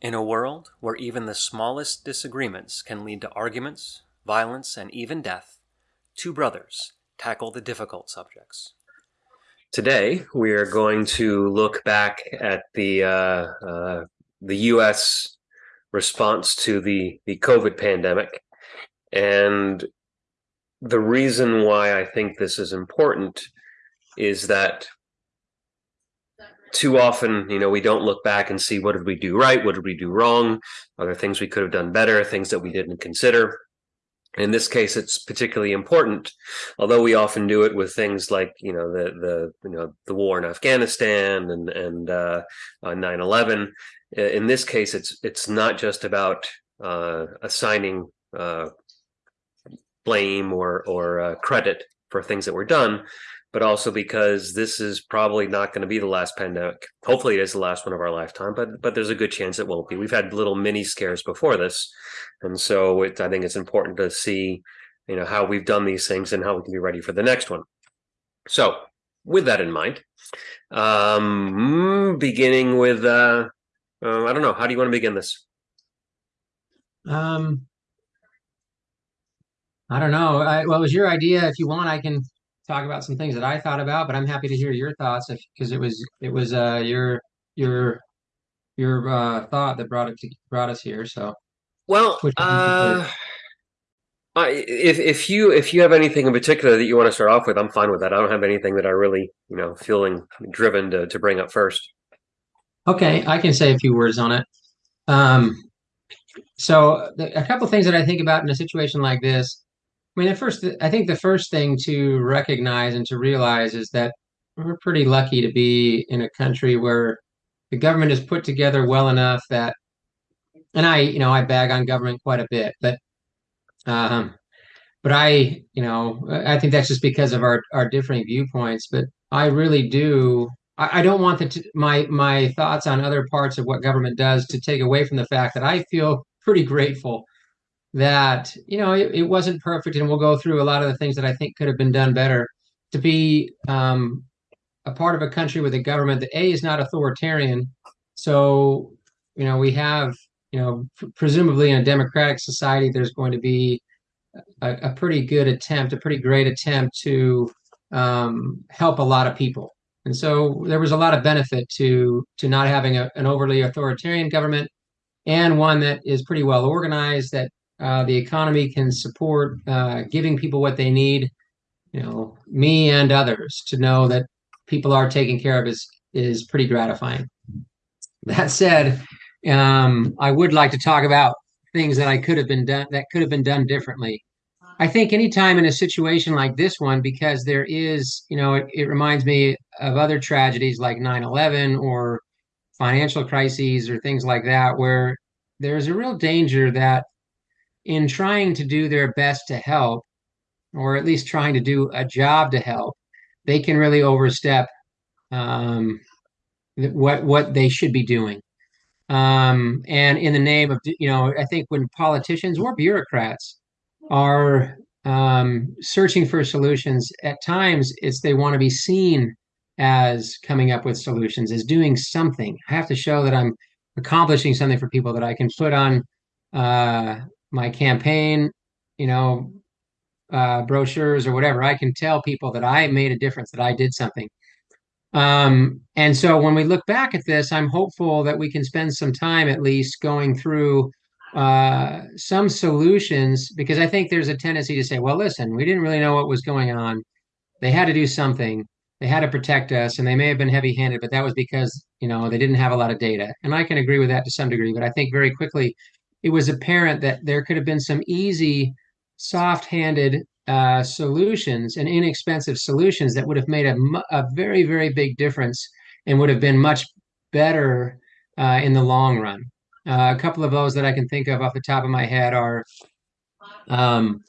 In a world where even the smallest disagreements can lead to arguments, violence, and even death, two brothers tackle the difficult subjects. Today, we are going to look back at the uh, uh, the U.S. response to the the COVID pandemic, and the reason why I think this is important is that too often, you know, we don't look back and see what did we do right, what did we do wrong, are there things we could have done better, things that we didn't consider. In this case, it's particularly important, although we often do it with things like, you know, the the you know the war in Afghanistan and and uh, 9/11. Uh, in this case, it's it's not just about uh, assigning uh, blame or or uh, credit for things that were done, but also because this is probably not going to be the last pandemic. Hopefully, it is the last one of our lifetime, but but there's a good chance it won't be. We've had little mini scares before this, and so it, I think it's important to see, you know, how we've done these things and how we can be ready for the next one. So, with that in mind, um, beginning with, uh, uh, I don't know, how do you want to begin this? Um, I don't know. I, well, it was your idea. If you want, I can talk about some things that I thought about, but I'm happy to hear your thoughts because it was it was uh your your your uh thought that brought it to brought us here. So well, uh, if if you if you have anything in particular that you want to start off with, I'm fine with that. I don't have anything that I really you know feeling driven to to bring up first. Okay, I can say a few words on it. Um, so a couple things that I think about in a situation like this I mean, the first, I think the first thing to recognize and to realize is that we're pretty lucky to be in a country where the government is put together well enough that, and I, you know, I bag on government quite a bit, but, um, but I, you know, I think that's just because of our our differing viewpoints. But I really do. I, I don't want the t- my my thoughts on other parts of what government does to take away from the fact that I feel pretty grateful that you know it, it, wasn't perfect and we'll go through a lot of the things that i think could have been done better. To be um, a part of a country with a government that a is not authoritarian so you know we have you know presumably in a democratic society there's going to be a, a pretty good attempt a pretty great attempt to um, help a lot of people. And so there was a lot of benefit to to not having a, an overly authoritarian government and one that is pretty well organized that uh, the economy can support uh, giving people what they need, you know, me and others to know that people are taken care of is is pretty gratifying. That said, um, I would like to talk about things that I could have been done that could have been done differently. I think anytime in a situation like this one, because there is, you know, it, it reminds me of other tragedies like 9-11 or financial crises or things like that, where there's a real danger that in trying to do their best to help, or at least trying to do a job to help, they can really overstep um, what what they should be doing. Um, and in the name of you know, I think when politicians or bureaucrats are um, searching for solutions, at times it's they want to be seen as coming up with solutions, as doing something. I have to show that I'm accomplishing something for people that I can put on uh, my campaign, you know, uh, brochures or whatever, I can tell people that I made a difference, that I did something. Um, and so when we look back at this, I'm hopeful that we can spend some time at least going through uh, some solutions because I think there's a tendency to say, well, listen, we didn't really know what was going on. They had to do something. They had to protect us, and they may have been heavy handed, but that was because, you know, they didn't have a lot of data. And I can agree with that to some degree, but I think very quickly it was apparent that there could have been some easy, soft-handed uh, solutions and inexpensive solutions that would have made a, a very, very big difference and would have been much better uh, in the long run. Uh, a couple of those that I can think of off the top of my head are, um,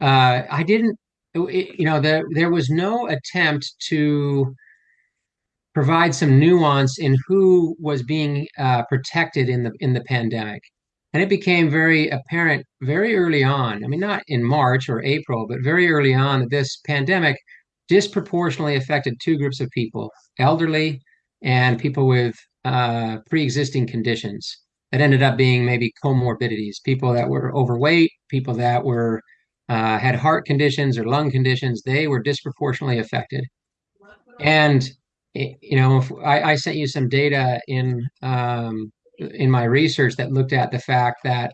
uh, I didn't, it, you know, there there was no attempt to provide some nuance in who was being uh, protected in the in the pandemic. And it became very apparent very early on. I mean, not in March or April, but very early on that this pandemic disproportionately affected two groups of people elderly and people with uh, pre existing conditions. that ended up being maybe comorbidities, people that were overweight, people that were uh, had heart conditions or lung conditions, they were disproportionately affected. And you know, I, I, sent you some data in um, in my research that looked at the fact that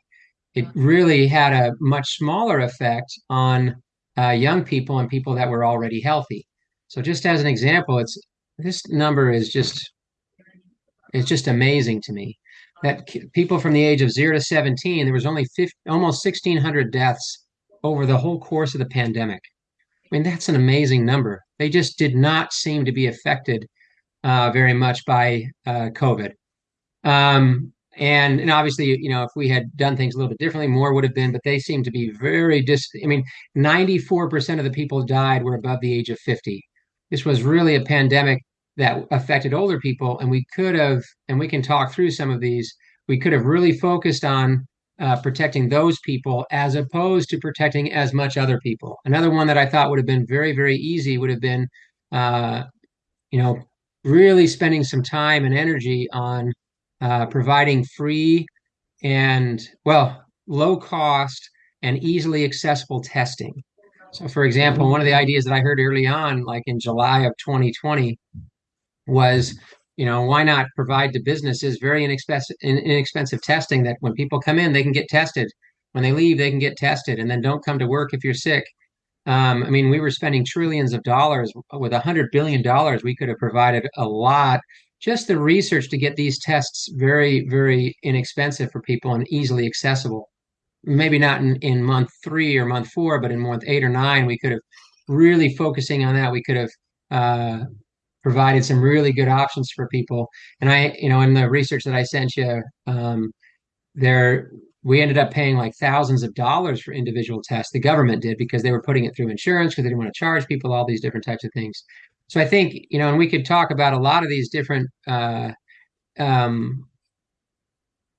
it really had a much smaller effect on uh, young people and people that were already healthy. So, just as an example, it's this number is just it's just amazing to me that people from the age of zero to 17, there was only 50, almost 1,600 deaths over the whole course of the pandemic. I mean, that's an amazing number. They just did not seem to be affected uh, very much by uh, COVID. Um, and and obviously, you know, if we had done things a little bit differently, more would have been. But they seem to be very dis. I mean, ninety four percent of the people died were above the age of fifty. This was really a pandemic that affected older people, and we could have, and we can talk through some of these. We could have really focused on uh, protecting those people as opposed to protecting as much other people. Another one that I thought would have been very, very easy would have been, uh, you know, really spending some time and energy on uh, providing free and, well, low cost and easily accessible testing. So, for example, one of the ideas that I heard early on, like in July of 2020, was you know why not provide to businesses very inexpensive inexpensive testing that when people come in they can get tested when they leave they can get tested and then don't come to work if you're sick um, i mean we were spending trillions of dollars with a hundred billion dollars we could have provided a lot just the research to get these tests very very inexpensive for people and easily accessible maybe not in, in month three or month four but in month eight or nine we could have really focusing on that we could have uh, provided some really good options for people. And I, you know, in the research that I sent you, um, there we ended up paying like thousands of dollars for individual tests. The government did because they were putting it through insurance because they didn't want to charge people all these different types of things. So I think you know, and we could talk about a lot of these different uh, um,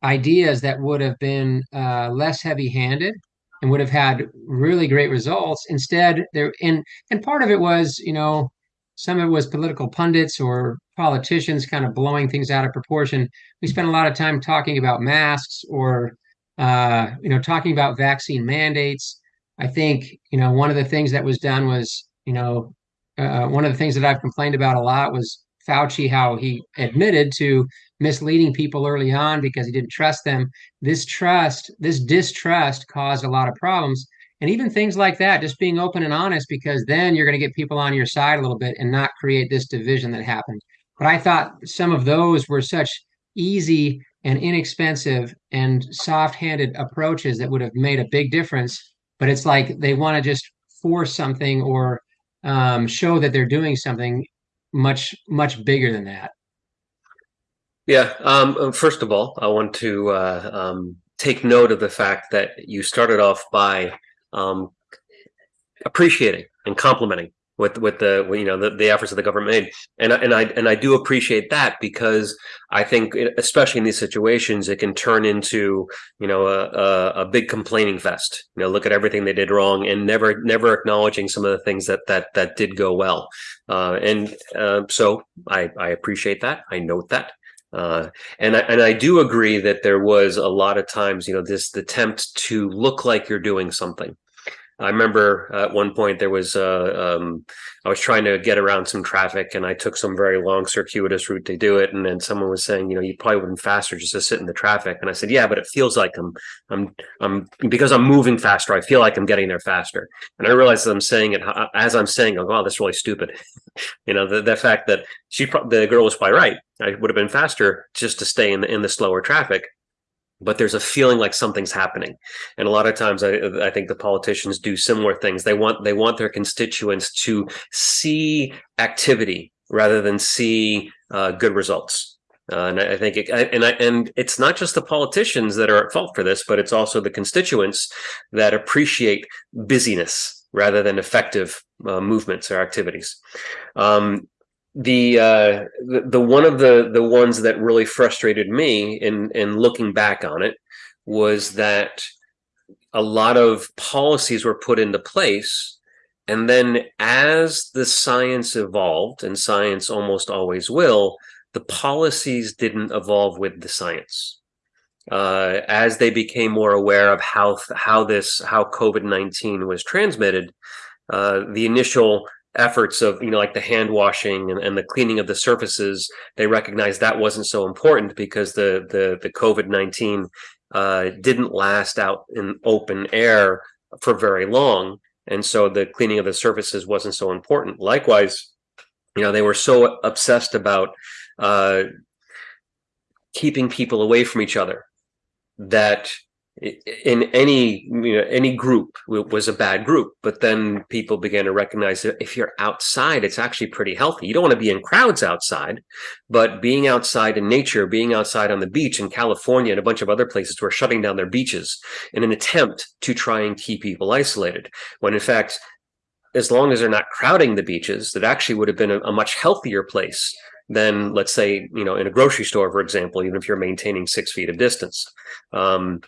ideas that would have been uh, less heavy-handed and would have had really great results. Instead, there and and part of it was you know some of it was political pundits or politicians kind of blowing things out of proportion. We spent a lot of time talking about masks or, uh, you know, talking about vaccine mandates. I think, you know, one of the things that was done was, you know, uh, one of the things that I've complained about a lot was Fauci, how he admitted to misleading people early on because he didn't trust them. This trust, this distrust caused a lot of problems. And even things like that just being open and honest because then you're going to get people on your side a little bit and not create this division that happened. But i thought some of those were such easy and inexpensive and soft-handed approaches that would have made a big difference. But it's like they want to just force something or um, show that they're doing something much much bigger than that. Yeah um, first of all i want to uh, um, take note of the fact that you started off by um, appreciating and complimenting with with the you know the, the efforts that the government made. And and I and I do appreciate that because I think especially in these situations it can turn into you know a, a, a big complaining fest. You know look at everything they did wrong and never never acknowledging some of the things that that that did go well. Uh, and uh, so I I appreciate that. I note that. Uh, and I, and I do agree that there was a lot of times, you know, this attempt to look like you're doing something. I remember at one point there was uh, um, I was trying to get around some traffic and I took some very long circuitous route to do it. And then someone was saying you know you probably would have been faster just to sit in the traffic. And I said yeah but it feels like I'm I'm I'm because I'm moving faster I feel like I'm getting there faster. And I realized that I'm saying it as I'm saying oh wow that's really stupid. You know the, the fact that she the girl was probably right. I would have been faster just to stay in the in the slower traffic but there's a feeling like something's happening. And a lot of times I, I think the politicians do similar things. They want they want their constituents to see activity rather than see uh, good results. Uh, and I think it, and I, and it's not just the politicians that are at fault for this, but it's also the constituents that appreciate busyness rather than effective uh, movements or activities. Um, the uh the, the one of the the ones that really frustrated me in in looking back on it was that a lot of policies were put into place and then as the science evolved and science almost always will the policies didn't evolve with the science. Uh, as they became more aware of how how this how COVID nineteen was transmitted, uh, the initial efforts of you know like the hand washing and, and, the cleaning of the surfaces they recognized that wasn't so important because the the the covid-19 uh, didn't last out in open air for very long. And so the cleaning of the surfaces wasn't so important. Likewise you know they were so obsessed about uh, keeping people away from each other that in any you know any group was a bad group but then people began to recognize that if you're outside it's actually pretty healthy. You don't want to be in crowds outside but being outside in nature being outside on the beach in california and a bunch of other places were shutting down their beaches in an attempt to try and keep people isolated when in fact as long as they're not crowding the beaches that actually would have been a, a much healthier place than let's say you know in a grocery store for example even if you're maintaining six feet of distance. Um,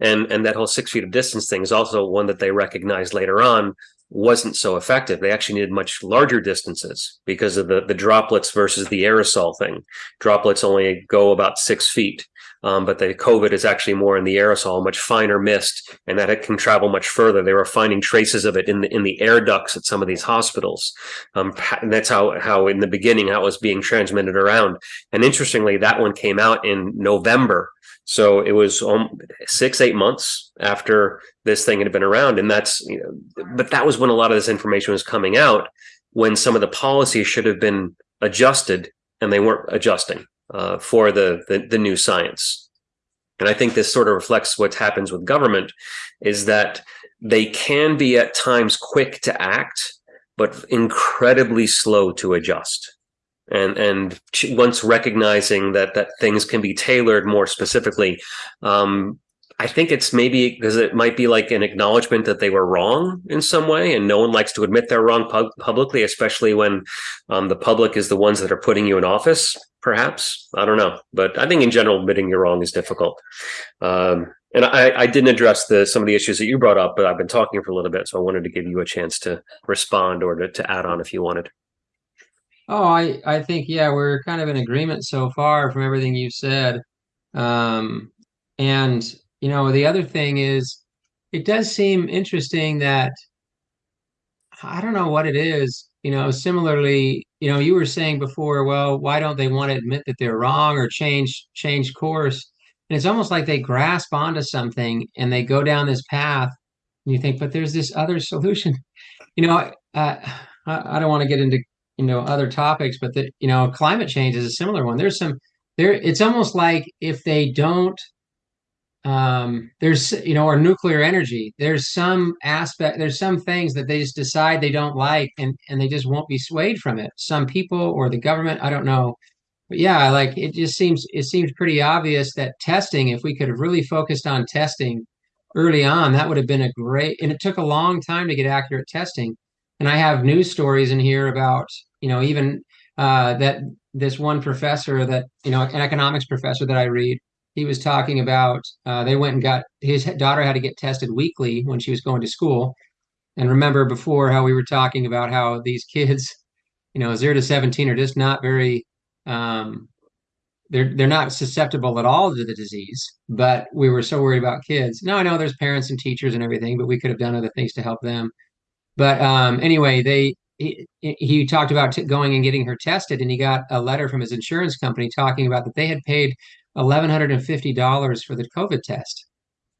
and and that whole six feet of distance thing is also one that they recognized later on wasn't so effective they actually needed much larger distances because of the the droplets versus the aerosol thing droplets only go about six feet um, but the COVID is actually more in the aerosol, much finer mist, and that it can travel much further. They were finding traces of it in the in the air ducts at some of these hospitals, um, and that's how how in the beginning how it was being transmitted around. And interestingly, that one came out in November, so it was um, six eight months after this thing had been around, and that's you know, but that was when a lot of this information was coming out, when some of the policies should have been adjusted, and they weren't adjusting uh, for the, the, the new science. And I think this sort of reflects what happens with government is that they can be at times quick to act, but incredibly slow to adjust. And and once recognizing that that things can be tailored more specifically, um, I think it's maybe because it might be like an acknowledgement that they were wrong in some way, and no one likes to admit they're wrong pub- publicly, especially when um, the public is the ones that are putting you in office. Perhaps I don't know, but I think in general, admitting you're wrong is difficult. Um, and I, I, didn't address the some of the issues that you brought up, but I've been talking for a little bit, so I wanted to give you a chance to respond or to, to add on if you wanted. Oh, I I think yeah, we're kind of in agreement so far from everything you've said. Um, and you know, the other thing is, it does seem interesting that I don't know what it is. You know, similarly, you know, you were saying before, well, why don't they want to admit that they're wrong or change change course? And it's almost like they grasp onto something and they go down this path. And you think, but there's this other solution. You know, uh, I, I don't want to get into you know other topics, but that you know, climate change is a similar one. There's some there. It's almost like if they don't um, there's you know or nuclear energy there's some aspect there's some things that they just decide they don't like and and they just won't be swayed from it some people or the government i don't know but yeah like it just seems it seems pretty obvious that testing if we could have really focused on testing early on that would have been a great and it took a long time to get accurate testing and i have news stories in here about you know even uh, that this one professor that you know an economics professor that i read he was talking about uh, they went and got his daughter had to get tested weekly when she was going to school. And remember before how we were talking about how these kids, you know, zero to 17 are just not very, um, they're, they're not susceptible at all to the disease, but we were so worried about kids. Now I know there's parents and teachers and everything, but we could have done other things to help them. But um, anyway, they, he, he talked about going and getting her tested and he got a letter from his insurance company talking about that they had paid $1,150 for the COVID test.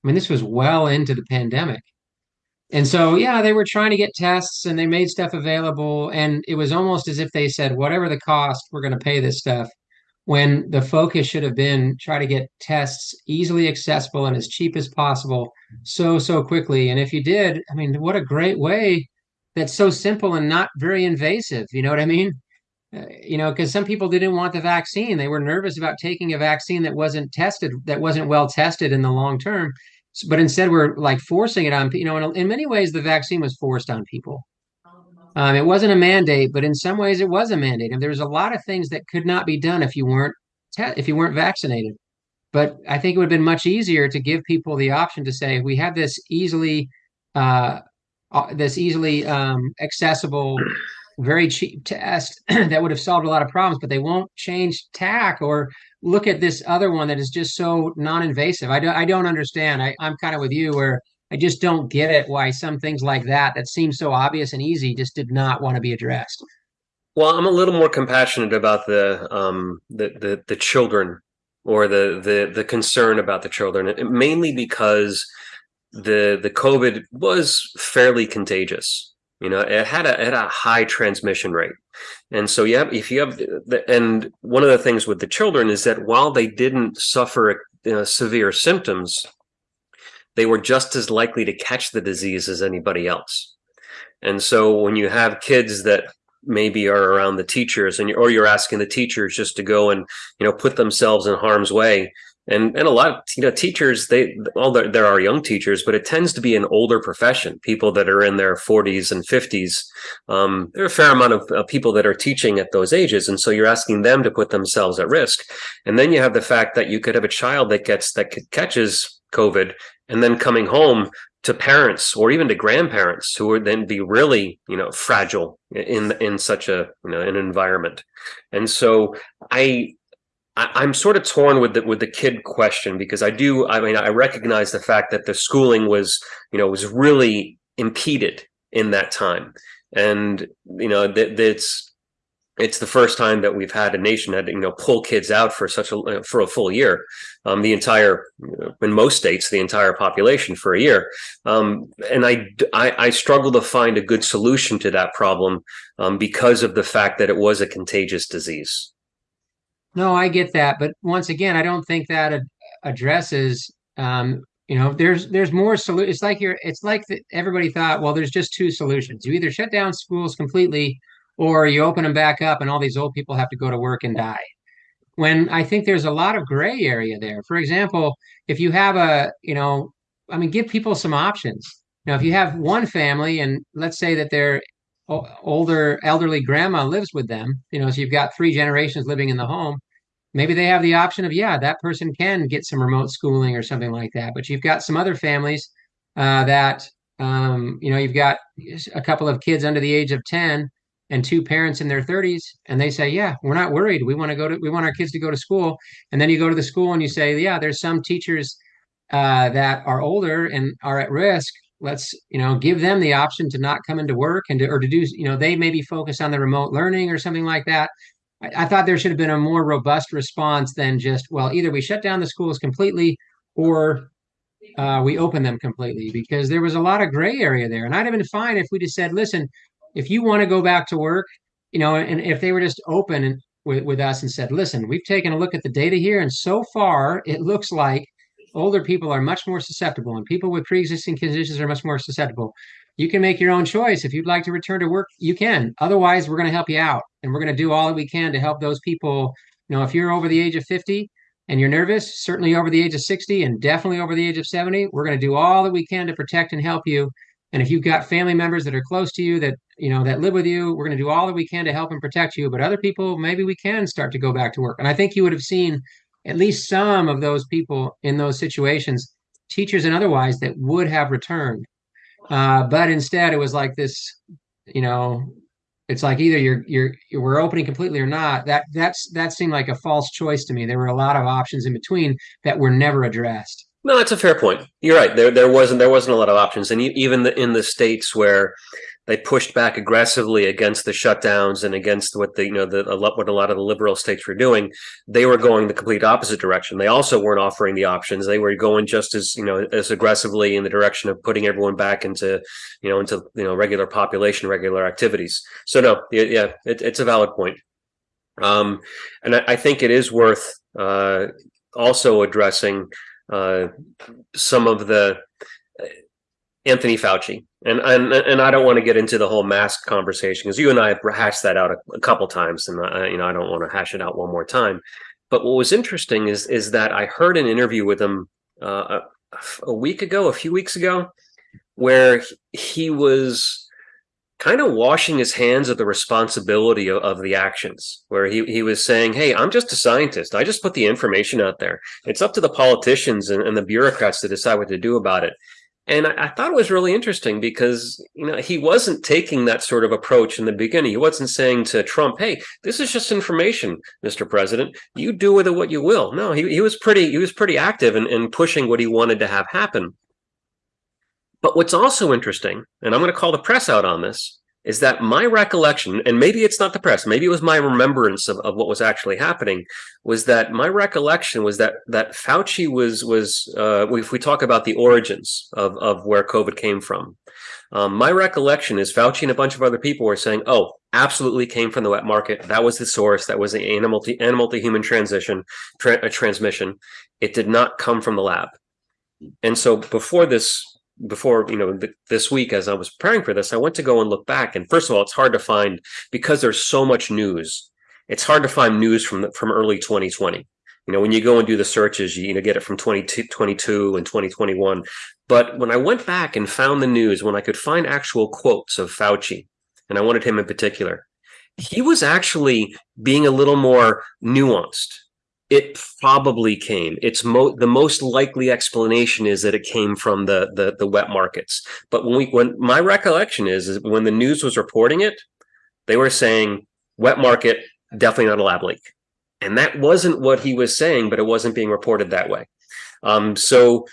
I mean, this was well into the pandemic. And so, yeah, they were trying to get tests and they made stuff available. And it was almost as if they said, whatever the cost, we're going to pay this stuff. When the focus should have been try to get tests easily accessible and as cheap as possible so, so quickly. And if you did, I mean, what a great way that's so simple and not very invasive. You know what I mean? Uh, you know, because some people didn't want the vaccine. They were nervous about taking a vaccine that wasn't tested, that wasn't well tested in the long term. But instead, we're like forcing it on, you know, in, in many ways, the vaccine was forced on people. Um, it wasn't a mandate, but in some ways, it was a mandate. And there's a lot of things that could not be done if you weren't te- if you weren't vaccinated. But I think it would have been much easier to give people the option to say, we have this easily, uh, this easily um, accessible very cheap test that would have solved a lot of problems, but they won't change tack or look at this other one that is just so non-invasive. I don't I don't understand. I, I'm kind of with you where I just don't get it why some things like that that seem so obvious and easy just did not want to be addressed. Well, I'm a little more compassionate about the um, the, the the children or the the the concern about the children, mainly because the the COVID was fairly contagious. You know, it had a it had a high transmission rate, and so yeah, if you have the, and one of the things with the children is that while they didn't suffer you know, severe symptoms, they were just as likely to catch the disease as anybody else. And so when you have kids that maybe are around the teachers and or you're asking the teachers just to go and you know put themselves in harm's way. And and a lot of you know teachers they all there, there are young teachers but it tends to be an older profession people that are in their 40s and 50s um, there are a fair amount of uh, people that are teaching at those ages and so you're asking them to put themselves at risk. And then you have the fact that you could have a child that gets that catches covid and then coming home to parents or even to grandparents who would then be really you know fragile in in such a you know an environment and so i I, am sort of torn with the with the kid question because I do. I mean, I recognize the fact that the schooling was, you know, was really impeded in that time, and you know that it's it's the first time that we've had a nation that you know pull kids out for such a for a full year um, the entire in most states the entire population for a year um, and I, I, I struggle to find a good solution to that problem um, because of the fact that it was a contagious disease no, I get that, but once again, I don't think that ad- addresses. Um, you know, there's there's more solution. It's like you're. It's like the, everybody thought. Well, there's just two solutions. You either shut down schools completely, or you open them back up, and all these old people have to go to work and die. When I think there's a lot of gray area there. For example, if you have a, you know, I mean, give people some options. Now, if you have one family, and let's say that they're older elderly grandma lives with them you know so you've got three generations living in the home maybe they have the option of yeah that person can get some remote schooling or something like that but you've got some other families uh, that um, you know you've got a couple of kids under the age of 10 and two parents in their 30s and they say yeah we're not worried. We want to go to we want our kids to go to school. And then you go to the school and you say yeah there's some teachers uh, that are older and are at risk. Let's you know give them the option to not come into work and to or to do you know they maybe focus on the remote learning or something like that. I, I thought there should have been a more robust response than just well either we shut down the schools completely or uh, we open them completely because there was a lot of gray area there. And i'd have been fine if we just said listen if you want to go back to work you know and if they were just open and with, with us and said listen we've taken a look at the data here and so far it looks like older people are much more susceptible and people with pre-existing conditions are much more susceptible. You can make your own choice. If you'd like to return to work you can. Otherwise we're going to help you out and we're going to do all that we can to help those people. You know if you're over the age of 50 and you're nervous certainly over the age of 60 and definitely over the age of 70 we're going to do all that we can to protect and help you and if you've got family members that are close to you that you know that live with you we're going to do all that we can to help and protect you but other people maybe we can start to go back to work and i think you would have seen at least some of those people in those situations, teachers and otherwise, that would have returned. Uh, but instead, it was like this, you know, it's like either you're you're, we're opening completely or not. That that's that seemed like a false choice to me. There were a lot of options in between that were never addressed. No, that's a fair point. You're right. There there wasn't there wasn't a lot of options, and even the, in the states where they pushed back aggressively against the shutdowns and against what the you know the what a lot of the liberal states were doing they were going the complete opposite direction. They also weren't offering the options. They were going just as you know as aggressively in the direction of putting everyone back into you know into you know regular population regular activities. So no yeah it, it's a valid point. Um and I, I think it is worth uh also addressing uh some of the uh, Anthony Fauci and and and I don't want to get into the whole mask conversation because you and I have hashed that out a, a couple times, and I, you know I don't want to hash it out one more time. But what was interesting is is that I heard an interview with him uh, a, a week ago, a few weeks ago, where he was kind of washing his hands of the responsibility of, of, the actions where he, he was saying hey i'm just a scientist i just put the information out there it's up to the politicians and, and the bureaucrats to decide what to do about it And I, I, thought it was really interesting because you know he wasn't taking that sort of approach in the beginning. He wasn't saying to Trump, "Hey, this is just information, Mr. President. You do with it what you will." No, he, he was pretty he was pretty active in, in pushing what he wanted to have happen. But what's also interesting, and I'm going to call the press out on this, is that my recollection, and maybe it's not the press, maybe it was my remembrance of, of what was actually happening, was that my recollection was that that Fauci was was uh, if we talk about the origins of of where COVID came from, um, my recollection is Fauci and a bunch of other people were saying, "Oh, absolutely came from the wet market. That was the source. That was the animal to animal to human transition tra- transmission. It did not come from the lab." And so before this before you know th- this week as i was preparing for this i went to go and look back. And first of all it's hard to find because there's so much news it's hard to find news from from early 2020 you know when you go and do the searches you, you know get it from 2022 and 2021 but when i went back and found the news when i could find actual quotes of fauci and i wanted him in particular he was actually being a little more nuanced it probably came. It's mo- the most likely explanation is that it came from the, the the wet markets. But when we when my recollection is, is when the news was reporting it, they were saying wet market definitely not a lab leak, and that wasn't what he was saying, but it wasn't being reported that way. Um, so,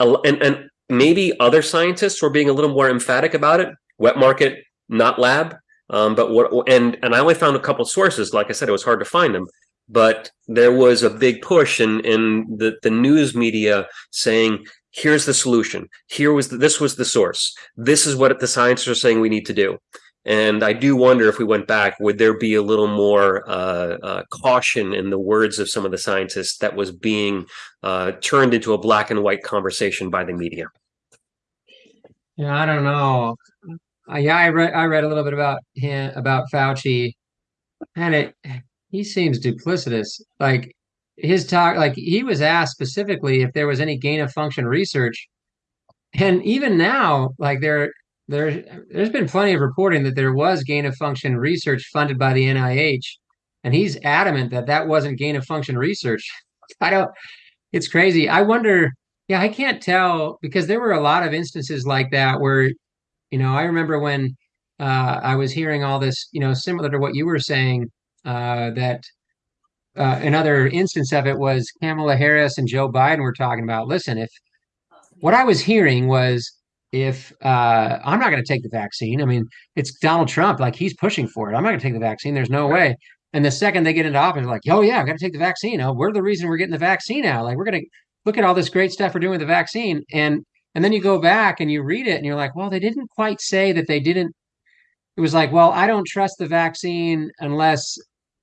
and and maybe other scientists were being a little more emphatic about it. Wet market, not lab. Um, but what and and I only found a couple sources. Like I said, it was hard to find them but there was a big push in in the the news media saying here's the solution. Here was the, this was the source. This is what the scientists are saying we need to do. And i do wonder if we went back would there be a little more uh, uh, caution in the words of some of the scientists that was being uh, turned into a black and white conversation by the media? Yeah i don't know. Uh, yeah i read i read a little bit about him about fauci and it he seems duplicitous. Like his talk, like he was asked specifically if there was any gain of function research, and even now, like there, there, there's been plenty of reporting that there was gain of function research funded by the NIH, and he's adamant that that wasn't gain of function research. I don't. It's crazy. I wonder. Yeah, I can't tell because there were a lot of instances like that where, you know, I remember when uh, I was hearing all this, you know, similar to what you were saying that uh, another instance of it was Kamala Harris and Joe Biden were talking about. Listen, if what I was hearing was if uh, I'm not going to take the vaccine, I mean, it's Donald Trump, like he's pushing for it. I'm not going to take the vaccine. There's no way. And the second they get into office, like, oh yeah, I've got to take the vaccine. Oh, we're the reason we're getting the vaccine now. Like we're going to look at all this great stuff we're doing with the vaccine. And and then you go back and you read it and you're like, well, they didn't quite say that they didn't. It was like, well, I don't trust the vaccine unless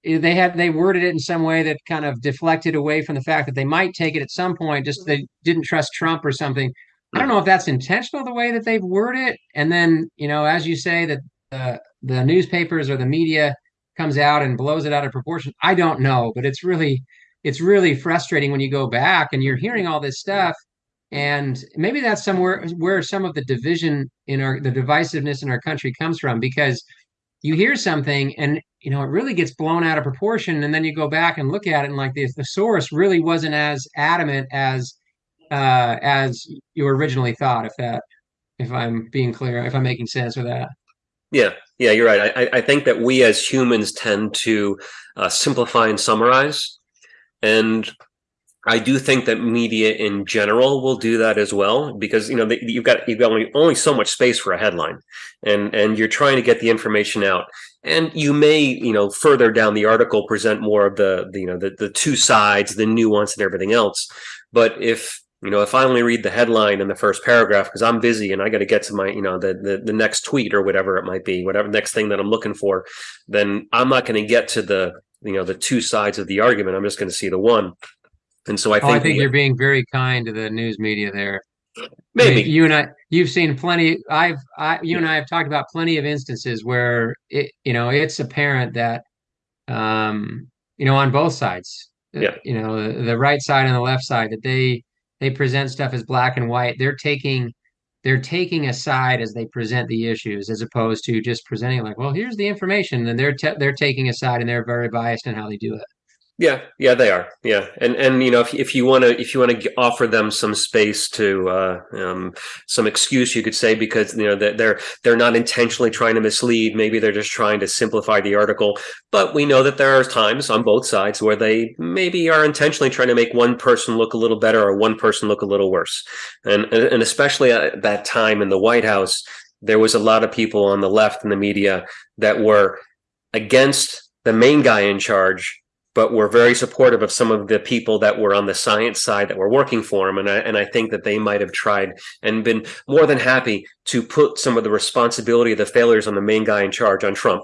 Eh, they had they worded it in some way that kind of deflected away from the fact that they might take it at some point just they didn't trust trump or something. I don't know if that's intentional the way that they've worded it. And then you know as you say that the the newspapers or the media comes out and blows it out of proportion i don't know but it's really it's really frustrating when you go back and you're hearing all this stuff. And maybe that's somewhere where some of the division in our the divisiveness in our country comes from because you hear something and you know it really gets blown out of proportion and then you go back and look at it and like the, the source really wasn't as adamant as uh as you originally thought if that if i'm being clear if i'm making sense with that. Yeah. Yeah you're right. I, I think that we as humans tend to uh, simplify and summarize and I do think that media in general will do that as well because you know you've got you've got only, only so much space for a headline, and and you're trying to get the information out, and you may you know further down the article present more of the, the you know the the two sides, the nuance, and everything else. But if you know if I only read the headline in the first paragraph because I'm busy and I got to get to my you know the, the the next tweet or whatever it might be, whatever next thing that I'm looking for, then I'm not going to get to the you know the two sides of the argument. I'm just going to see the one and so I think, oh, I think you're being very kind to the news media there. Maybe I mean, you and I, you've seen plenty. I've, I, you and I have talked about plenty of instances where it, you know, it's apparent that, um, you know, on both sides, uh, yeah. you know, the, the right side and the left side, that they they present stuff as black and white. They're taking they're taking a side as they present the issues, as opposed to just presenting like, well, here's the information, and they're te- they're taking a side and they're very biased in how they do it. Yeah, yeah, they are. Yeah, and and you know, if if you want to if you want to offer them some space to uh, um, some excuse, you could say because you know that they're they're not intentionally trying to mislead. Maybe they're just trying to simplify the article. But we know that there are times on both sides where they maybe are intentionally trying to make one person look a little better or one person look a little worse. And and especially at that time in the White House, there was a lot of people on the left in the media that were against the main guy in charge but we were very supportive of some of the people that were on the science side that were working for him. And I, and I think that they might have tried and been more than happy to put some of the responsibility of the failures on the main guy in charge on Trump.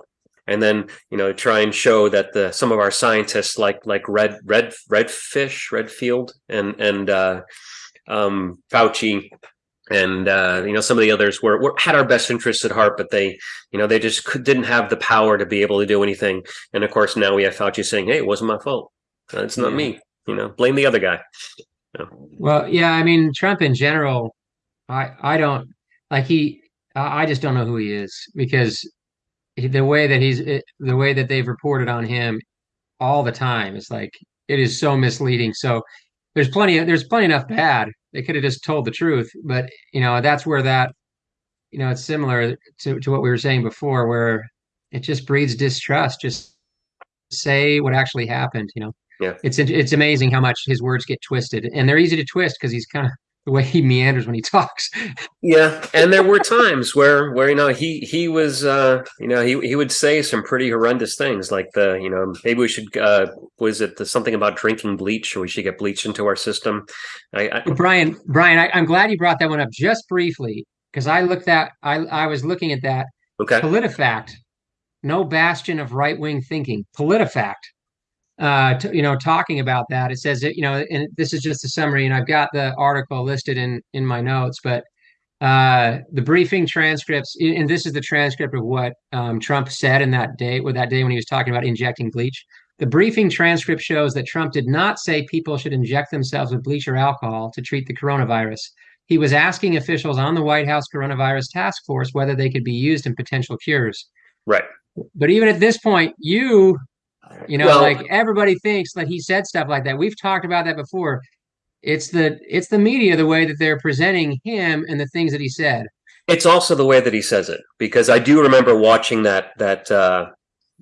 And then, you know, try and show that the some of our scientists like like Red Red Redfish, Redfield, and and uh, um, Fauci and uh, you know some of the others were, were, had our best interests at heart, but they you know they just could, didn't have the power to be able to do anything. And of course, now we have Fauci saying, "Hey, it wasn't my fault. It's not yeah. me. You know, blame the other guy." Well, yeah, I mean Trump in general, I I don't like he. I just don't know who he is because the way that he's the way that they've reported on him all the time is like it is so misleading. So there's plenty of there's plenty enough bad they could have just told the truth. But you know, that's where that you know it's similar to, to what we were saying before, where it just breeds distrust. Just say what actually happened. You know, yeah, it's it's amazing how much his words get twisted, and they're easy to twist because he's kind of the way he meanders when he talks. yeah, and there were times where where you know he he was uh you know he he would say some pretty horrendous things like the you know maybe we should uh was it the, something about drinking bleach or we should get bleach into our system. I, I Brian Brian I, am glad you brought that one up just briefly because I looked that I I was looking at that. Okay. PolitiFact, no bastion of right wing thinking. PolitiFact uh, t- you know, talking about that. It says that, you know, and this is just a summary, and I've got the article listed in in my notes, but uh, the briefing transcripts, and this is the transcript of what um, Trump said in that day, with that day when he was talking about injecting bleach. The briefing transcript shows that Trump did not say people should inject themselves with bleach or alcohol to treat the coronavirus. He was asking officials on the White House coronavirus task force whether they could be used in potential cures. Right. But even at this point, you you know, well, like everybody thinks that he said stuff like that. We've talked about that before. It's the it's the media the way that they're presenting him and the things that he said. It's also the way that he says it because I do remember watching that that uh,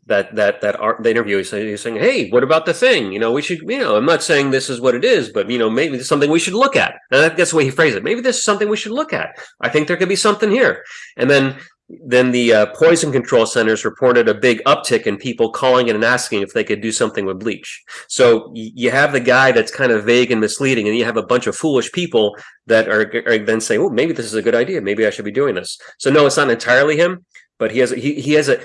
that that that art, the interview. He's saying, he's saying, "Hey, what about the thing? You know, we should. You know, I'm not saying this is what it is, but you know, maybe it's something we should look at." And that's the way he phrased it. Maybe this is something we should look at. I think there could be something here. And then then the uh, poison control centers reported a big uptick in people calling in and asking if they could do something with bleach. So you have the guy that's kind of vague and misleading, and you have a bunch of foolish people that are, are then saying, "Oh, maybe this is a good idea. Maybe I should be doing this." So no, it's not entirely him, but he has he he has a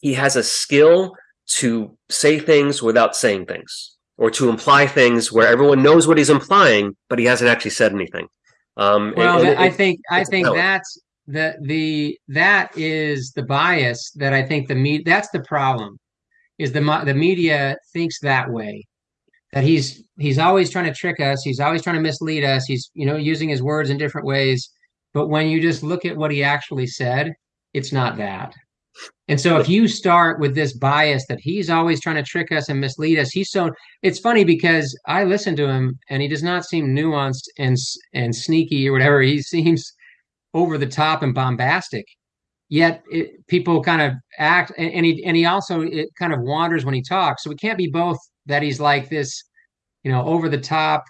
he has a skill to say things without saying things, or to imply things where everyone knows what he's implying, but he hasn't actually said anything. Um, well, and, and I think I think that's the the that is the bias that I think the me that's the problem is the the media thinks that way. That he's he's always trying to trick us he's always trying to mislead us he's you know using his words in different ways. But when you just look at what he actually said it's not that. And so if you start with this bias that he's always trying to trick us and mislead us he's so it's funny because i listen to him and he does not seem nuanced and and sneaky or whatever he seems over the top and bombastic. Yet it, people kind of act, and, and he and he also it kind of wanders when he talks. So it can't be both that he's like this, you know, over the top.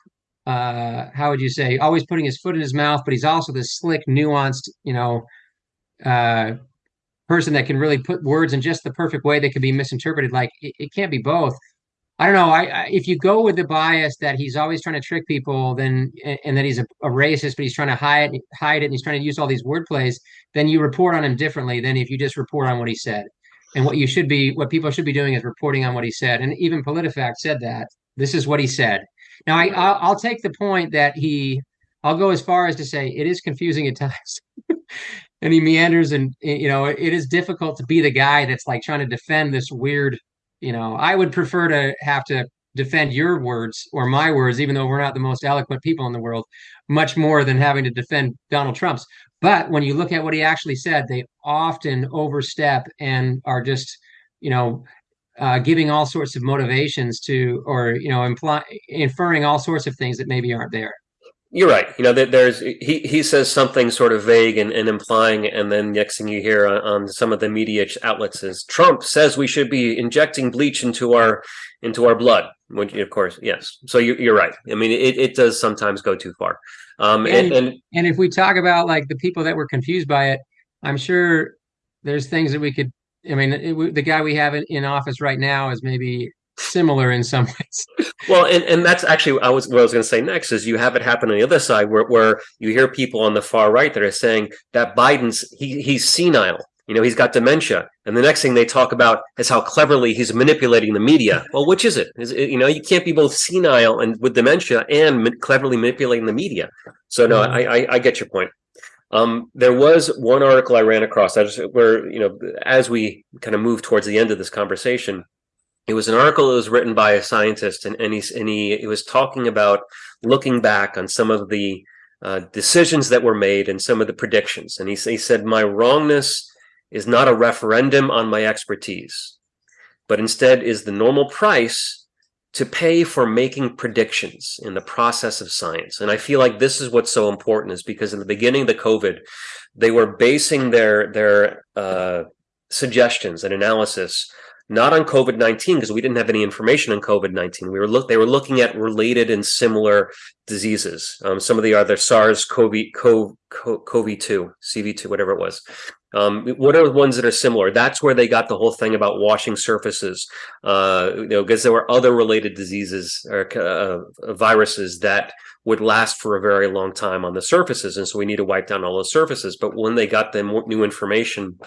Uh, how would you say? Always putting his foot in his mouth, but he's also this slick, nuanced, you know, uh, person that can really put words in just the perfect way that can be misinterpreted. Like it, it can't be both. I don't know. I, I, if you go with the bias that he's always trying to trick people, then and, and that he's a, a, racist, but he's trying to hide hide it, and he's trying to use all these word plays, then you report on him differently than if you just report on what he said. And what you should be, what people should be doing is reporting on what he said. And even PolitiFact said that this is what he said. Now, I I'll, I'll take the point that he. I'll go as far as to say it is confusing at times. and he meanders and you know it is difficult to be the guy that's like trying to defend this weird you know, I would prefer to have to defend your words or my words, even though we're not the most eloquent people in the world, much more than having to defend Donald Trump's. But when you look at what he actually said, they often overstep and are just, you know, uh, giving all sorts of motivations to, or you know, imply inferring all sorts of things that maybe aren't there. You're right. You know, there's he he says something sort of vague and, and implying, and then next thing you hear on, on, some of the media outlets is Trump says we should be injecting bleach into our into our blood. Which, of course, yes. So you, you're right. I mean, it, it does sometimes go too far. Um, and, and and if we talk about like the people that were confused by it, I'm sure there's things that we could. I mean, it, the guy we have in, in office right now is maybe similar in some ways. well, and, and that's actually I was what I was going to say next is you have it happen on the other side where, where you hear people on the far right that are saying that Biden's he he's senile. You know, he's got dementia, and the next thing they talk about is how cleverly he's manipulating the media. Well, which is it? Is it, you know, you can't be both senile and with dementia and ma- cleverly manipulating the media. So no, mm-hmm. I, I I get your point. Um, there was one article I ran across. I just where you know, as we kind of move towards the end of this conversation, it was an article that was written by a scientist, and, and, he, and he, he was talking about looking back on some of the uh, decisions that were made and some of the predictions. And he, he said, My wrongness is not a referendum on my expertise, but instead is the normal price to pay for making predictions in the process of science. And I feel like this is what's so important is because in the beginning of the COVID, they were basing their their uh, suggestions and analysis not on COVID nineteen because we didn't have any information on COVID nineteen. We were look they were looking at related and similar diseases. Um, some of the other SARS CoV CoV two CV two whatever it was. Um, what are the ones that are similar? That's where they got the whole thing about washing surfaces. Uh, you know, because there were other related diseases or uh, viruses that would last for a very long time on the surfaces, and so we need to wipe down all those surfaces. But when they got the new information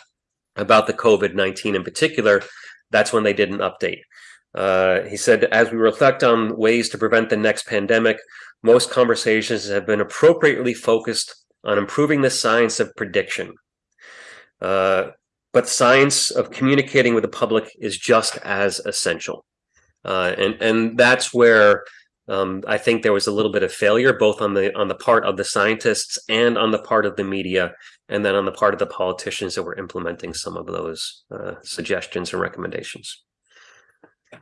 about the COVID nineteen in particular that's when they did an update. Uh, he said, as we reflect on ways to prevent the next pandemic, most conversations have been appropriately focused on improving the science of prediction. Uh, but science of communicating with the public is just as essential. Uh, and, and that's where um, I think there was a little bit of failure, both on the on the part of the scientists and on the part of the media, and then on the part of the politicians that were implementing some of those uh, suggestions and recommendations.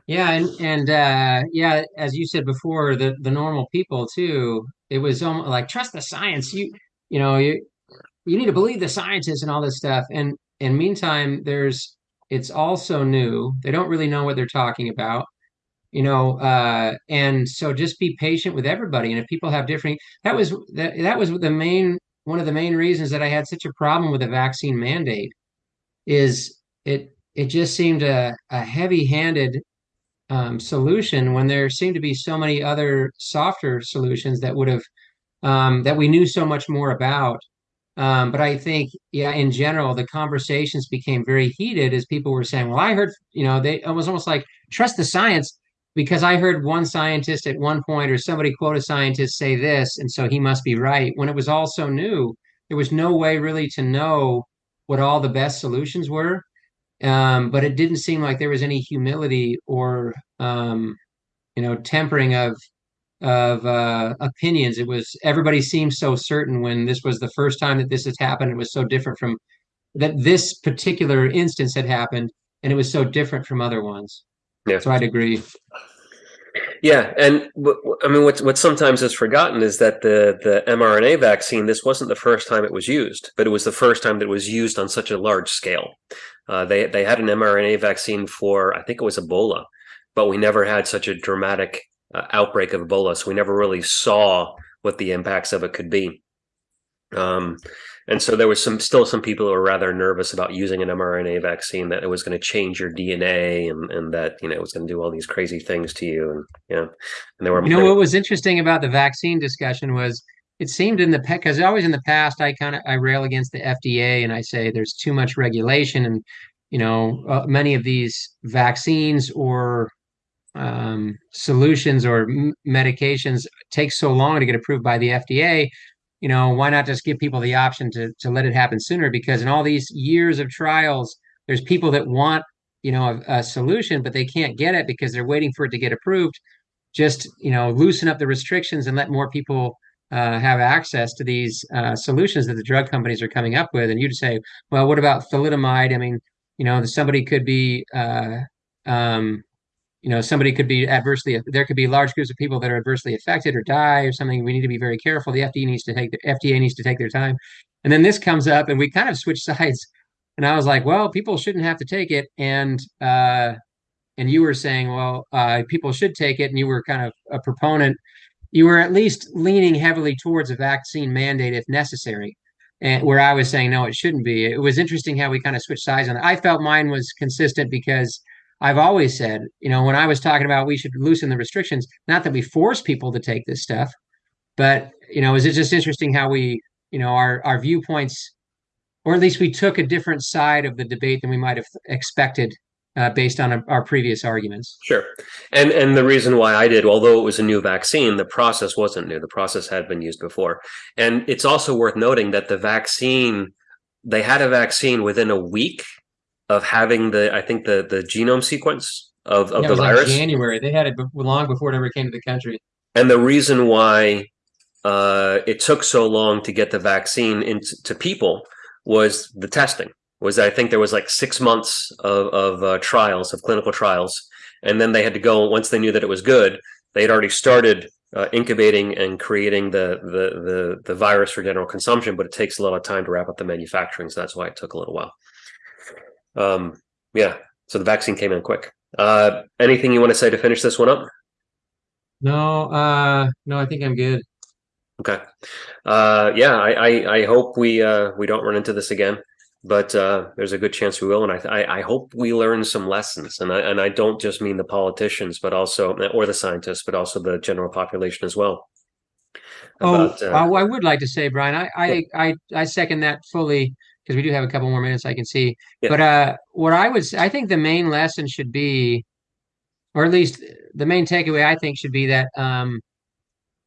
Yeah, and and uh, yeah, as you said before, the the normal people too. It was almost like trust the science. You you know you you need to believe the scientists and all this stuff. And in meantime, there's it's all so new. They don't really know what they're talking about you know uh and so just be patient with everybody and if people have different that was that, that was the main one of the main reasons that i had such a problem with the vaccine mandate is it it just seemed a, a heavy-handed um, solution when there seemed to be so many other softer solutions that would have um, that we knew so much more about um, but I think, yeah, in general, the conversations became very heated as people were saying, "Well, I heard, you know, they it was almost like trust the science." Because I heard one scientist at one point or somebody quote a scientist say this, and so he must be right. When it was all so new, there was no way really to know what all the best solutions were. Um, but it didn't seem like there was any humility or um, you know tempering of of uh, opinions. It was everybody seemed so certain when this was the first time that this has happened. It was so different from that this particular instance had happened, and it was so different from other ones. Yeah. So I'd agree. Yeah, and I mean, what what sometimes is forgotten is that the the mRNA vaccine. This wasn't the first time it was used, but it was the first time that it was used on such a large scale. Uh, they they had an mRNA vaccine for I think it was Ebola, but we never had such a dramatic uh, outbreak of Ebola, so we never really saw what the impacts of it could be. Um, and so there was some still some people who were rather nervous about using an mRNA vaccine that it was going to change your DNA and, and that you know it was going to do all these crazy things to you and yeah. You know, and there were you know what was interesting about the vaccine discussion was it seemed in the because always in the past I kind of I rail against the FDA and I say there's too much regulation and you know uh, many of these vaccines or um, solutions or m- medications take so long to get approved by the FDA you know, why not just give people the option to to let it happen sooner? Because in all these years of trials, there's people that want you know a, a solution, but they can't get it because they're waiting for it to get approved. Just you know, loosen up the restrictions and let more people uh, have access to these uh, solutions that the drug companies are coming up with. And you'd say, well, what about thalidomide? I mean, you know, somebody could be uh, um, you know somebody could be adversely there could be large groups of people that are adversely affected or die or something. We need to be very careful. The fda needs to take the fda needs to take their time. And then this comes up and we kind of switch sides. And i was like well people shouldn't have to take it. And uh and you were saying well uh people should take it. And you were kind of a proponent. You were at least leaning heavily towards a vaccine mandate if necessary. And where i was saying no it shouldn't be. It was interesting how we kind of switched sides on it i felt mine was consistent because I've always said, you know, when I was talking about we should loosen the restrictions, not that we force people to take this stuff, but you know, is it just interesting how we, you know, our our viewpoints, or at least we took a different side of the debate than we might have expected uh, based on a, our previous arguments. Sure, and and the reason why I did, although it was a new vaccine, the process wasn't new. The process had been used before, and it's also worth noting that the vaccine, they had a vaccine within a week of having the I think the the genome sequence of, of Yeah, the was like virus. January. They had it long before it ever came to the country. And the reason why uh, it took so long to get the vaccine into people was the testing. Was I think there was like six months of, of uh, trials of clinical trials, and then they had to go once they knew that it was good. They had already started uh, incubating and creating the, the the the virus for general consumption, but it takes a lot of time to wrap up the manufacturing, so that's why it took a little while. Um, yeah, so the vaccine came in quick. Uh, anything you want to say to finish this one up? No, uh, no, I think I'm good. Okay. Uh, yeah, I, I, I hope we uh, we don't run into this again, but uh, there's a good chance we will, and I, I I hope we learn some lessons, and I and I don't just mean the politicians, but also or the scientists, but also the general population as well. Oh, About, uh, I, I would like to say, Brian, I I I, I second that fully because we do have a couple more minutes I can see. Yeah. But uh, what I would, I think the main lesson should be, or at least the main takeaway I think should be that um,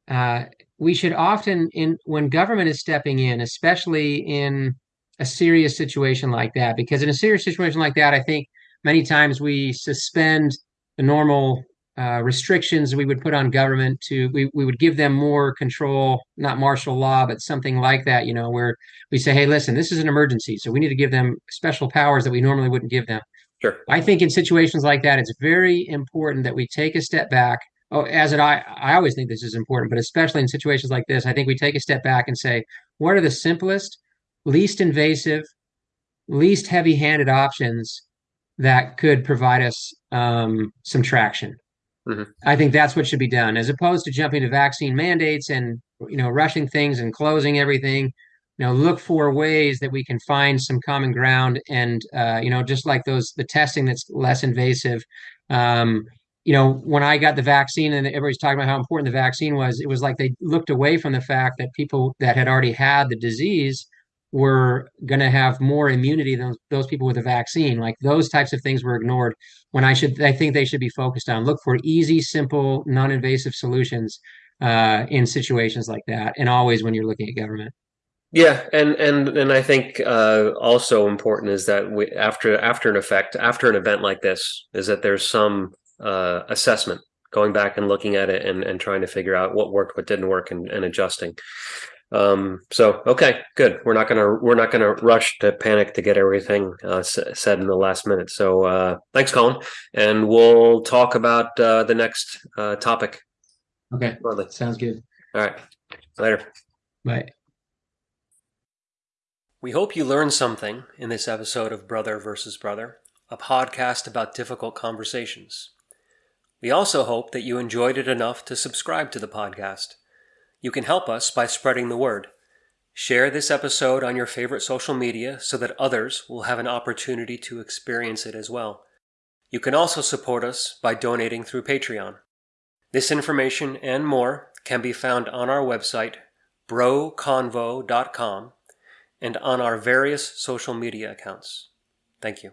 uh, we should often, in when government is stepping in, especially in a serious situation like that, because in a serious situation like that, I think many times we suspend the normal uh, restrictions we would put on government to we, we would give them more control, not martial law, but something like that, you know, where we say, hey, listen, this is an emergency, so we need to give them special powers that we normally wouldn't give them. sure. I think in situations like that, it's very important that we take a step back. Oh, as it I I always think this is important, but especially in situations like this, I think we take a step back and say, what are the simplest, least invasive, least heavy-handed options that could provide us um, some traction? Mhm. I think that's what should be done, as opposed to jumping to vaccine mandates and you know rushing things and closing everything. You know, look for ways that we can find some common ground, and uh, you know, just like those the testing that's less invasive. Um, you know, when I got the vaccine and everybody's talking about how important the vaccine was, it was like they looked away from the fact that people that had already had the disease were going to have more immunity than those people with a vaccine. Like those types of things were ignored when I should, I think they should be focused on look for easy, simple, non-invasive solutions uh, in situations like that, and always when you're looking at government. Yeah, and and and I think uh, also important is that we, after after an effect after an event like this is that there's some uh, assessment going back and looking at it and, and trying to figure out what worked, what didn't work, and, and adjusting. Um, so okay, good. We're not gonna we're not gonna rush to panic to get everything uh, s- said in the last minute. So uh, thanks, Colin, and we'll talk about uh, the next uh, topic Okay, shortly. sounds good. All right, later. Bye. We hope you learned something in this episode of Brother versus Brother, a podcast about difficult conversations. We also hope that you enjoyed it enough to subscribe to the podcast. You can help us by spreading the word. Share this episode on your favorite social media so that others will have an opportunity to experience it as well. You can also support us by donating through Patreon. This information and more can be found on our website, broconvo.com, and on our various social media accounts. Thank you.